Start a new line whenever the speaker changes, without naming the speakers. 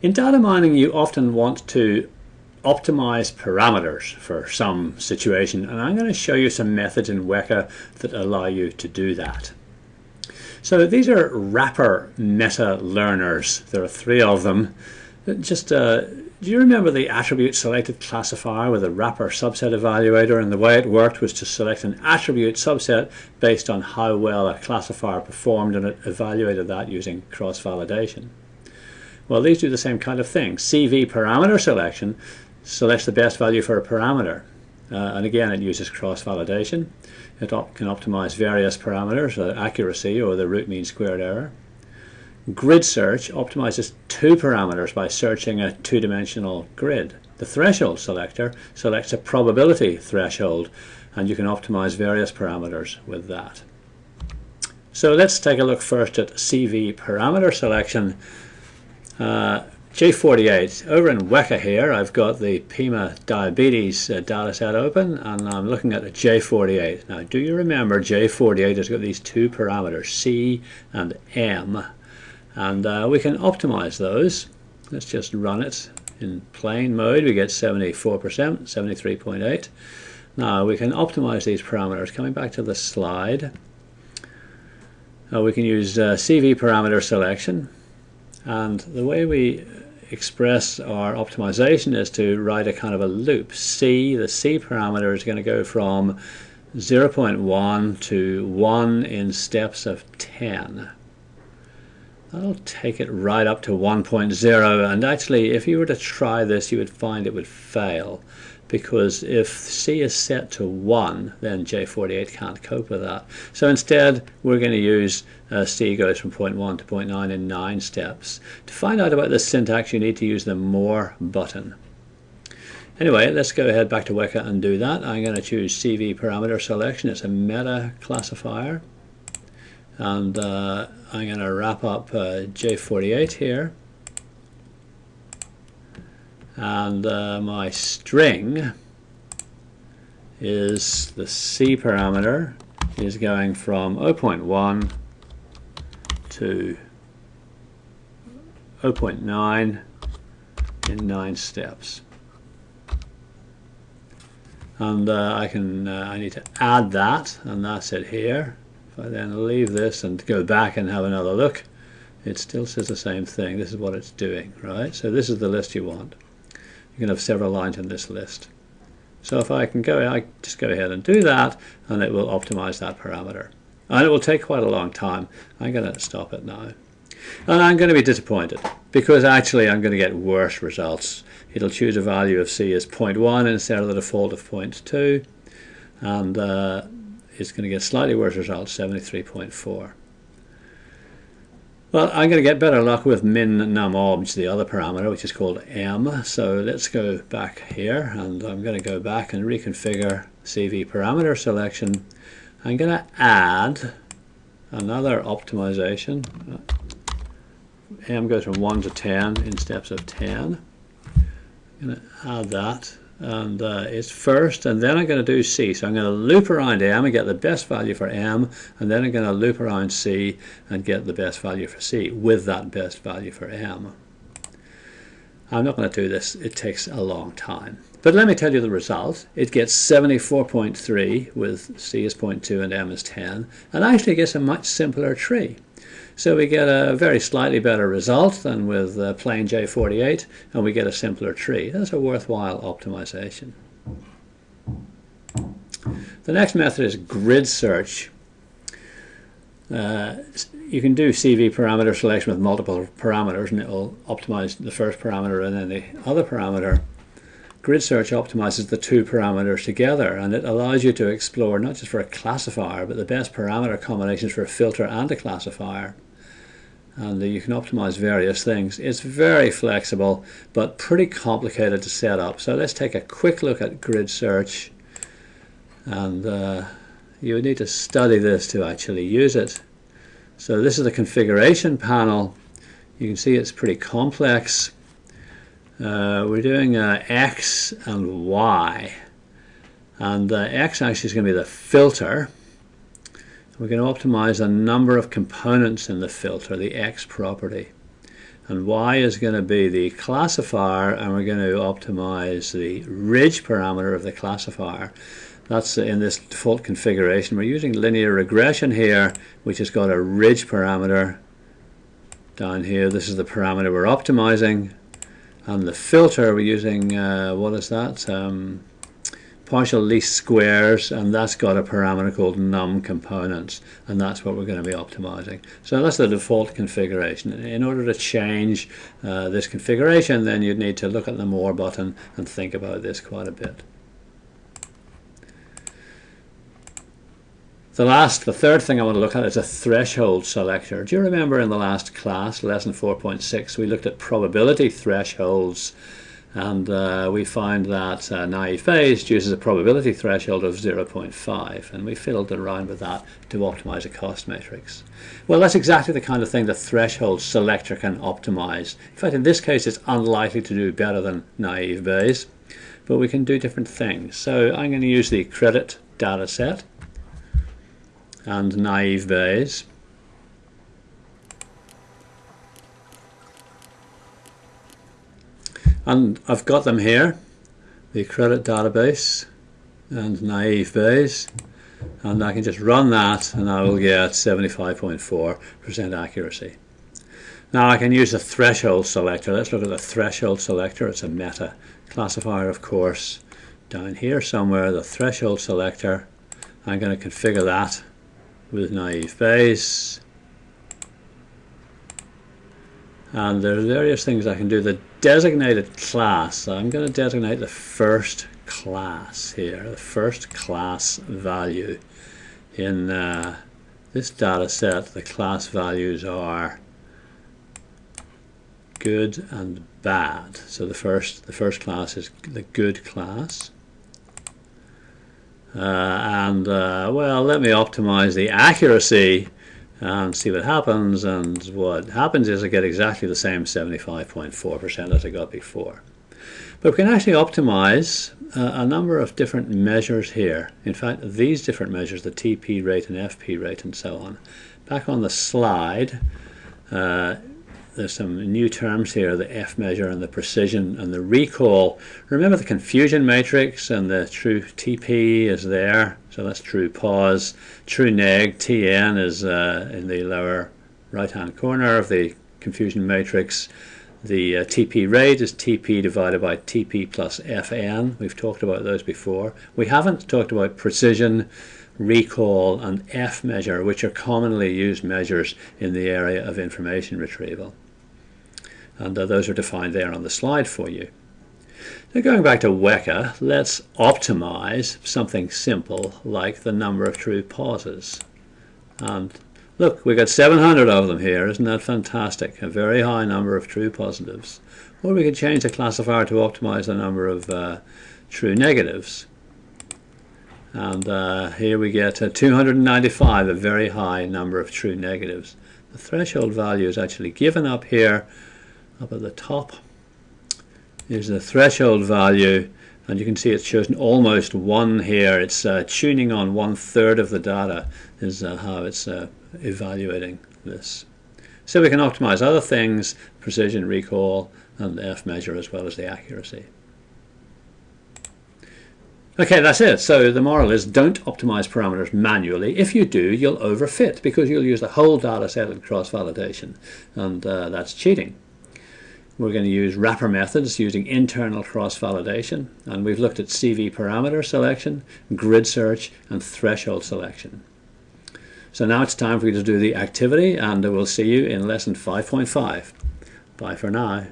In data mining, you often want to optimize parameters for some situation, and I'm going to show you some methods in Weka that allow you to do that. So these are wrapper meta learners. There are three of them. Just uh, do you remember the attribute selected classifier with a wrapper subset evaluator and the way it worked was to select an attribute subset based on how well a classifier performed and it evaluated that using cross-validation. Well, these do the same kind of thing. CV parameter selection selects the best value for a parameter. Uh, and again, it uses cross-validation. It op can optimize various parameters, uh, accuracy or the root mean squared error. Grid search optimizes two parameters by searching a two-dimensional grid. The threshold selector selects a probability threshold, and you can optimize various parameters with that. So let's take a look first at CV parameter selection. Uh, J48, over in Weka here, I've got the Pima diabetes uh, data set open and I'm looking at the J48. Now, do you remember J48 has got these two parameters, C and M, and uh, we can optimize those. Let's just run it in plain mode. We get 74%, 73.8. Now, we can optimize these parameters. Coming back to the slide, uh, we can use uh, CV parameter selection and the way we express our optimization is to write a kind of a loop. C, the C parameter is going to go from 0.1 to 1 in steps of 10. That'll take it right up to 1.0 and actually if you were to try this you would find it would fail because if C is set to 1 then J48 can't cope with that. So instead we're going to use uh, C goes from point 0.1 to point 0.9 in 9 steps. To find out about this syntax you need to use the more button. Anyway, let's go ahead back to Weka and do that. I'm going to choose CV parameter selection. It's a meta classifier. And uh, I'm going to wrap up uh, J48 here and uh, my string is the C parameter is going from 0.1 to 0.9 in 9 steps. And uh, I can uh, I need to add that and that's it here. If I then leave this and go back and have another look it still says the same thing. This is what it's doing right? So this is the list you want you can have several lines in this list. So if I can go, I just go ahead and do that, and it will optimize that parameter. And it will take quite a long time. I'm going to stop it now. And I'm going to be disappointed, because actually I'm going to get worse results. It'll choose a value of C as 0.1 instead of the default of 0.2, and uh, it's going to get slightly worse results, 73.4. Well, I'm going to get better luck with min num obj, the other parameter, which is called m. So let's go back here, and I'm going to go back and reconfigure CV parameter selection. I'm going to add another optimization. m goes from 1 to 10 in steps of 10. I'm going to add that and uh, it's first and then I'm going to do C. So I'm going to loop around M and get the best value for M and then I'm going to loop around C and get the best value for C with that best value for M. I'm not going to do this. It takes a long time. But let me tell you the result. It gets 74.3 with C is 0.2 and M is 10 and actually gets a much simpler tree so we get a very slightly better result than with uh, plain J48 and we get a simpler tree. That's a worthwhile optimization. The next method is grid search. Uh, you can do CV parameter selection with multiple parameters and it will optimize the first parameter and then the other parameter. Grid search optimizes the two parameters together and it allows you to explore not just for a classifier but the best parameter combinations for a filter and a classifier and you can optimize various things. It's very flexible but pretty complicated to set up. So let's take a quick look at grid search and uh, you would need to study this to actually use it. So this is the configuration panel. You can see it's pretty complex. Uh, we're doing uh, X and Y and uh, X actually is going to be the filter we're going to optimize a number of components in the filter, the X property. and y is going to be the classifier and we're going to optimize the ridge parameter of the classifier. That's in this default configuration. We're using linear regression here which has got a ridge parameter down here. This is the parameter we're optimizing. And the filter we're using uh, what is that? Um, partial least squares and that's got a parameter called num components and that's what we're going to be optimizing. So that's the default configuration. In order to change uh, this configuration then you'd need to look at the more button and think about this quite a bit. The last, the third thing I want to look at is a threshold selector. Do you remember in the last class, lesson 4.6, we looked at probability thresholds and uh, we find that uh, naive Bayes uses a probability threshold of 0.5 and we fiddled around with that to optimize a cost matrix. Well that's exactly the kind of thing the threshold selector can optimize. In fact in this case it's unlikely to do better than naive Bayes but we can do different things. So I'm going to use the credit data set and naive Bayes and I've got them here the credit database and naive Bayes and I can just run that and I will get 75.4% accuracy. Now I can use the threshold selector. Let's look at the threshold selector. It's a meta classifier of course down here somewhere the threshold selector. I'm going to configure that with naive Bayes and there's various things I can do. The designated class, I'm going to designate the first class here, the first class value. In uh, this data set, the class values are good and bad. So the first, the first class is the good class. Uh, and uh, well, let me optimize the accuracy and see what happens and what happens is I get exactly the same 75.4% as I got before. But we can actually optimize uh, a number of different measures here. In fact, these different measures, the TP rate and FP rate and so on. Back on the slide, uh, there's some new terms here, the F measure and the precision and the recall. Remember the confusion matrix and the true TP is there, so that's true pos. True neg, TN is uh, in the lower right hand corner of the confusion matrix. The uh, TP rate is TP divided by TP plus FN. We've talked about those before. We haven't talked about precision, recall and F measure, which are commonly used measures in the area of information retrieval and uh, those are defined there on the slide for you. Now going back to Weka, let's optimize something simple like the number of true poses. And look, we've got 700 of them here. Isn't that fantastic? A very high number of true positives. Or we could change the classifier to optimize the number of uh, true negatives. And uh, here we get uh, 295, a very high number of true negatives. The threshold value is actually given up here up at the top is the threshold value and you can see it's chosen almost one here it's uh, tuning on one third of the data is uh, how it's uh, evaluating this so we can optimize other things precision recall and F measure as well as the accuracy Okay, that's it. So the moral is don't optimize parameters manually. If you do, you'll overfit because you'll use the whole data set in cross-validation, and uh, that's cheating. We're going to use wrapper methods using internal cross-validation and we've looked at CV parameter selection, grid search and threshold selection. So now it's time for you to do the activity and we'll see you in lesson 5.5. Bye for now.